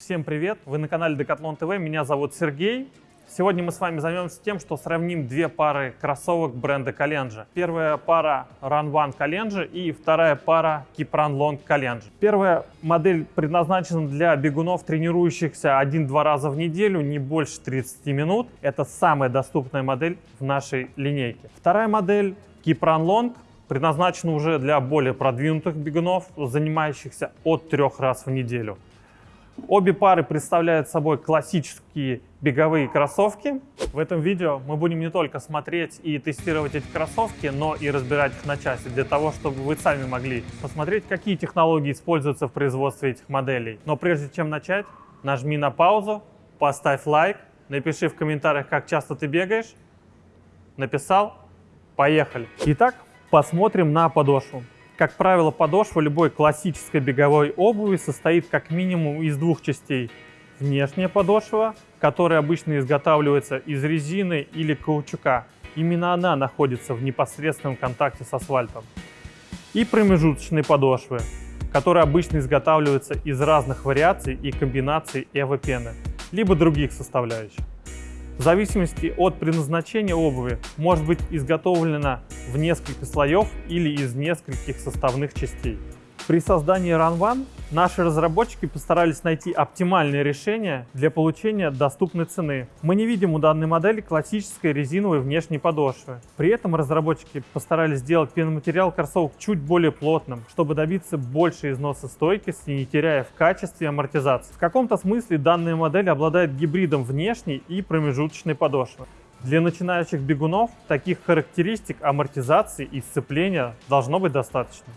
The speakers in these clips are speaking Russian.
Всем привет! Вы на канале Decathlon TV, меня зовут Сергей. Сегодня мы с вами займемся тем, что сравним две пары кроссовок бренда Kalenji. Первая пара Run One Kalenji и вторая пара Keep Run Long Kalenji. Первая модель предназначена для бегунов, тренирующихся один-два раза в неделю, не больше 30 минут. Это самая доступная модель в нашей линейке. Вторая модель Keep Run Long предназначена уже для более продвинутых бегунов, занимающихся от трех раз в неделю. Обе пары представляют собой классические беговые кроссовки. В этом видео мы будем не только смотреть и тестировать эти кроссовки, но и разбирать их на части, для того, чтобы вы сами могли посмотреть, какие технологии используются в производстве этих моделей. Но прежде чем начать, нажми на паузу, поставь лайк, напиши в комментариях, как часто ты бегаешь. Написал? Поехали! Итак, посмотрим на подошву. Как правило, подошва любой классической беговой обуви состоит как минимум из двух частей. Внешняя подошва, которая обычно изготавливается из резины или каучука. Именно она находится в непосредственном контакте с асфальтом. И промежуточные подошвы, которые обычно изготавливаются из разных вариаций и комбинаций эвопены, либо других составляющих. В зависимости от предназначения обуви может быть изготовлена в несколько слоев или из нескольких составных частей. При создании Run One наши разработчики постарались найти оптимальное решение для получения доступной цены. Мы не видим у данной модели классической резиновой внешней подошвы. При этом разработчики постарались сделать пеноматериал кроссовок чуть более плотным, чтобы добиться большей износостойкости, не теряя в качестве амортизации. В каком-то смысле данная модель обладает гибридом внешней и промежуточной подошвы. Для начинающих бегунов таких характеристик амортизации и сцепления должно быть достаточно.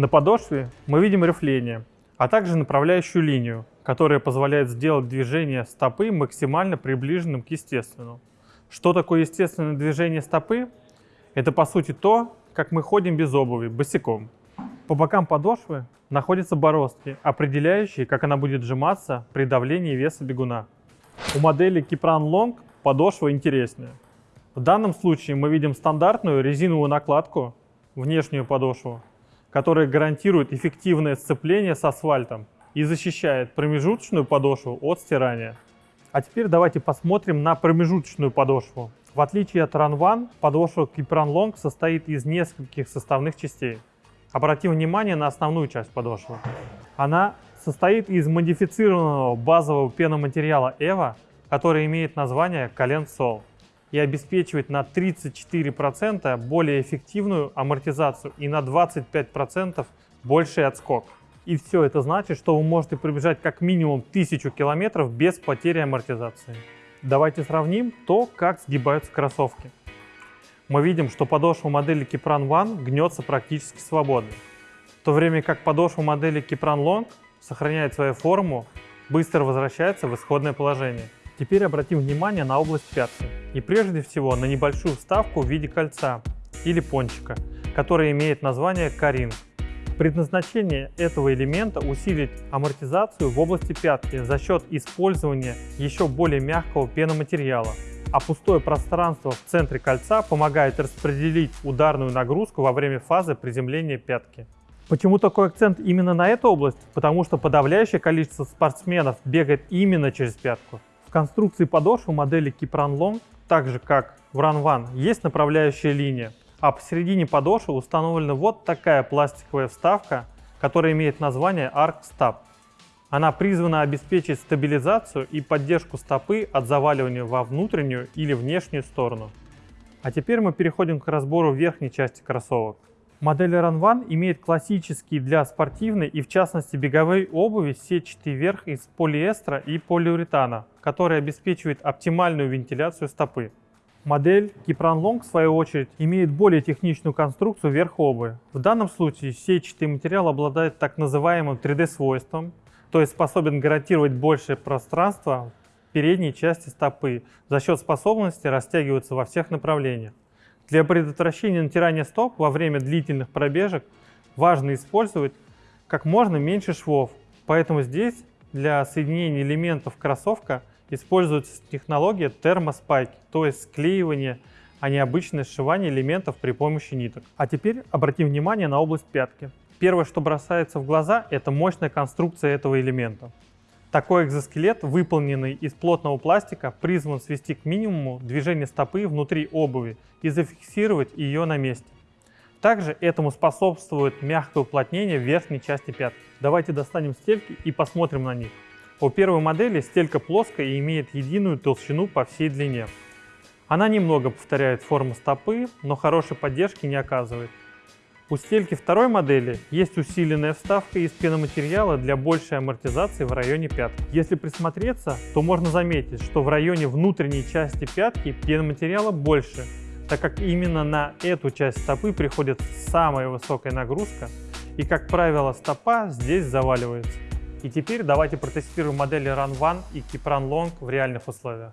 На подошве мы видим рифление, а также направляющую линию, которая позволяет сделать движение стопы максимально приближенным к естественному. Что такое естественное движение стопы? Это по сути то, как мы ходим без обуви, босиком. По бокам подошвы находятся бороздки, определяющие, как она будет сжиматься при давлении веса бегуна. У модели Kipran Long подошва интереснее. В данном случае мы видим стандартную резиновую накладку, внешнюю подошву, которая гарантирует эффективное сцепление с асфальтом и защищает промежуточную подошву от стирания. А теперь давайте посмотрим на промежуточную подошву. В отличие от Run One, подошва Kipran Long состоит из нескольких составных частей. Обратим внимание на основную часть подошвы. Она состоит из модифицированного базового пеноматериала EVA, который имеет название Calen Sol и обеспечивает на 34% более эффективную амортизацию и на 25% больший отскок. И все это значит, что вы можете пробежать как минимум 1000 километров без потери амортизации. Давайте сравним то, как сгибаются кроссовки. Мы видим, что подошва модели Kipran One гнется практически свободно, в то время как подошва модели Kipran Long сохраняет свою форму, быстро возвращается в исходное положение. Теперь обратим внимание на область пятки. И прежде всего на небольшую вставку в виде кольца или пончика, которая имеет название каринг. Предназначение этого элемента усилить амортизацию в области пятки за счет использования еще более мягкого пеноматериала, а пустое пространство в центре кольца помогает распределить ударную нагрузку во время фазы приземления пятки. Почему такой акцент именно на эту область? Потому что подавляющее количество спортсменов бегает именно через пятку. В конструкции подошвы модели Kipran Long, так же как в Run One, есть направляющая линия, а посередине подошвы установлена вот такая пластиковая вставка, которая имеет название Arc Stab. Она призвана обеспечить стабилизацию и поддержку стопы от заваливания во внутреннюю или внешнюю сторону. А теперь мы переходим к разбору верхней части кроссовок. Модель Run One имеет классические для спортивной и в частности беговой обуви сетчатый верх из полиэстера и полиуретана, который обеспечивает оптимальную вентиляцию стопы. Модель Kipran Long, в свою очередь, имеет более техничную конструкцию верха обуви. В данном случае сетчатый материал обладает так называемым 3D-свойством, то есть способен гарантировать большее пространство в передней части стопы за счет способности растягиваться во всех направлениях. Для предотвращения натирания стоп во время длительных пробежек важно использовать как можно меньше швов, поэтому здесь для соединения элементов кроссовка используется технология термоспайки, то есть склеивание, а не обычное сшивание элементов при помощи ниток. А теперь обратим внимание на область пятки. Первое, что бросается в глаза, это мощная конструкция этого элемента. Такой экзоскелет, выполненный из плотного пластика, призван свести к минимуму движение стопы внутри обуви и зафиксировать ее на месте. Также этому способствует мягкое уплотнение верхней части пятки. Давайте достанем стельки и посмотрим на них. У первой модели стелька плоская и имеет единую толщину по всей длине. Она немного повторяет форму стопы, но хорошей поддержки не оказывает. У стельки второй модели есть усиленная вставка из пеноматериала для большей амортизации в районе пятки. Если присмотреться, то можно заметить, что в районе внутренней части пятки пеноматериала больше, так как именно на эту часть стопы приходит самая высокая нагрузка, и, как правило, стопа здесь заваливается. И теперь давайте протестируем модели Run One и Keep Run Long в реальных условиях.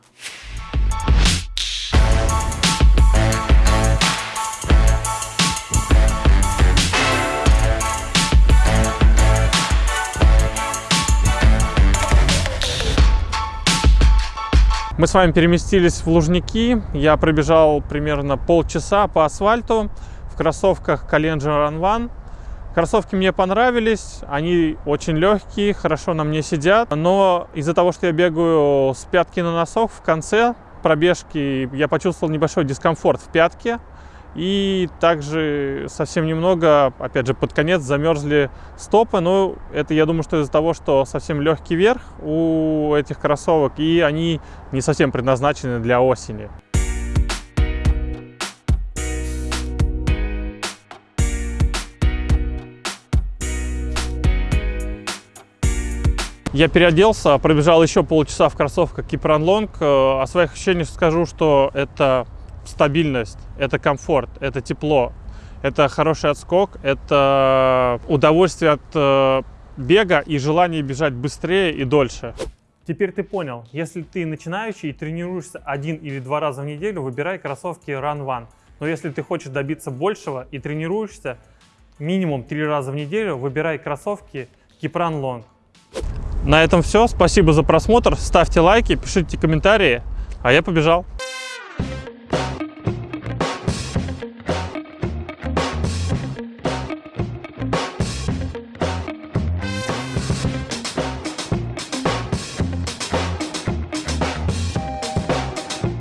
Мы с вами переместились в Лужники. Я пробежал примерно полчаса по асфальту в кроссовках Kalenji Run One. Кроссовки мне понравились, они очень легкие, хорошо на мне сидят, но из-за того, что я бегаю с пятки на носок, в конце пробежки я почувствовал небольшой дискомфорт в пятке, и также совсем немного, опять же, под конец замерзли стопы, но это, я думаю, что из-за того, что совсем легкий верх у этих кроссовок, и они не совсем предназначены для осени. Я переоделся, пробежал еще полчаса в кроссовках Kipran Long. Э, о своих ощущениях скажу, что это стабильность, это комфорт, это тепло, это хороший отскок, это удовольствие от э, бега и желание бежать быстрее и дольше. Теперь ты понял, если ты начинающий и тренируешься один или два раза в неделю, выбирай кроссовки Run One. Но если ты хочешь добиться большего и тренируешься минимум три раза в неделю, выбирай кроссовки Kipran Long. На этом все. Спасибо за просмотр. Ставьте лайки, пишите комментарии. А я побежал.